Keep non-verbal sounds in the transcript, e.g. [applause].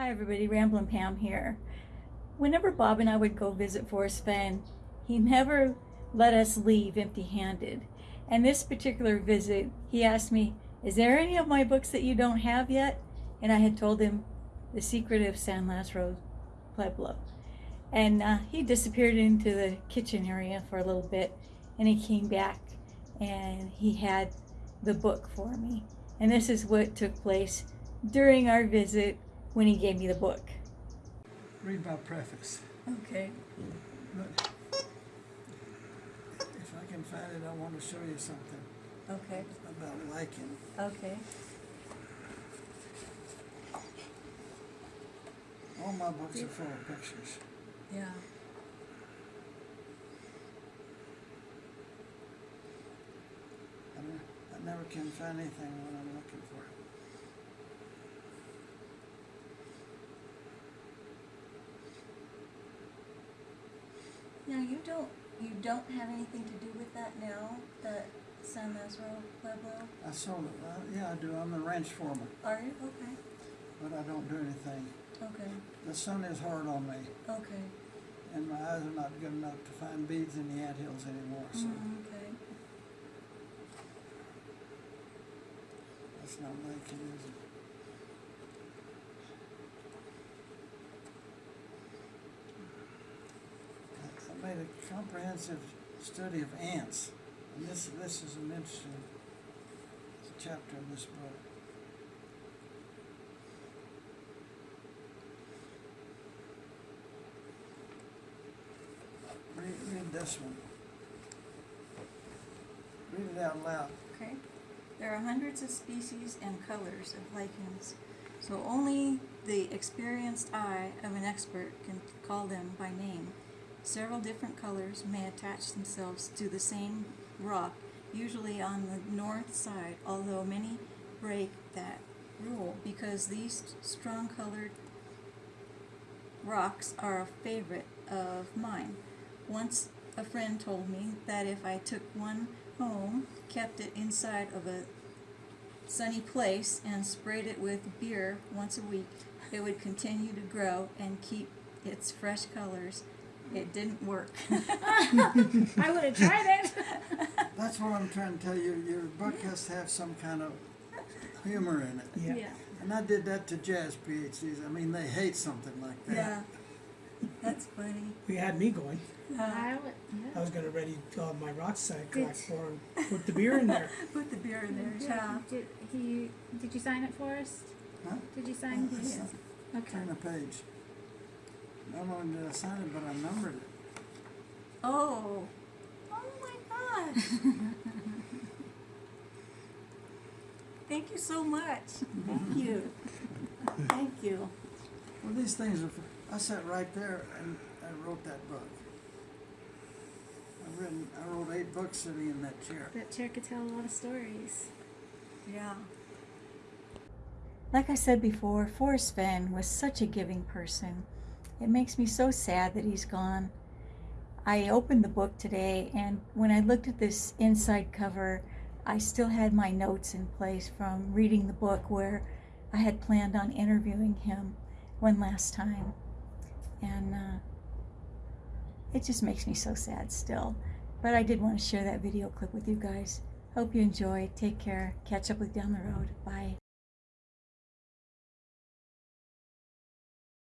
Hi everybody, Ramblin' Pam here. Whenever Bob and I would go visit Forrest Fenn, he never let us leave empty-handed. And this particular visit, he asked me, is there any of my books that you don't have yet? And I had told him, The Secret of San Lazaro Pueblo. And uh, he disappeared into the kitchen area for a little bit, and he came back, and he had the book for me. And this is what took place during our visit when he gave me the book. Read my preface. Okay. But if I can find it, I want to show you something Okay. about lichen. Okay. All my books are full of pictures. Yeah. I, ne- I never can find anything when I'm looking for it. Now you don't you don't have anything to do with that now, that San Lazaro Pueblo? I sold it. Uh, yeah, I do. I'm the ranch foreman, Are you? Okay. but I don't do anything. Okay. The sun is hard on me, Okay. and my eyes are not good enough to find beads in the anthills anymore. So Mm, okay. that's not is it I made a comprehensive study of ants, and this this is an interesting chapter in this book. Read, read this one. Read it out loud. Okay. There are hundreds of species and colors of lichens, so only the experienced eye of an expert can call them by name. Several different colors may attach themselves to the same rock, usually on the north side, although many break that rule because these strong colored rocks are a favorite of mine. Once a friend told me that if I took one home, kept it inside of a sunny place, and sprayed it with beer once a week, it would continue to grow and keep its fresh colors. It didn't work. [laughs] I would have tried it. [laughs] That's what I'm trying to tell you. Your book has to have some kind of humor in it. Yeah. And I did that to jazz PhDs. I mean, they hate something like that. Yeah. That's funny. You had me going. Uh, I would, I was gonna ready to all my rocks I Did- collect for and put the beer in there. [laughs] put the beer in there, yeah. Did he? Did you sign it for us? Huh? Did you sign Oh, this? yes. Okay. Turn the page. Not only did I sign it, but I numbered it. Oh. Oh my gosh. [laughs] Thank you so much. Thank you. Thank you. Well, these things are. I sat right there and I wrote that book. I've written. I wrote eight books sitting in that chair. That chair could tell a lot of stories. Yeah. Like I said before, Forrest Fenn was such a giving person. It makes me so sad that he's gone. I opened the book today, and when I looked at this inside cover, I still had my notes in place from reading the book where I had planned on interviewing him one last time. And uh, it just makes me so sad still. But I did want to share that video clip with you guys. Hope you enjoy. Take care. Catch up with down the road. Bye.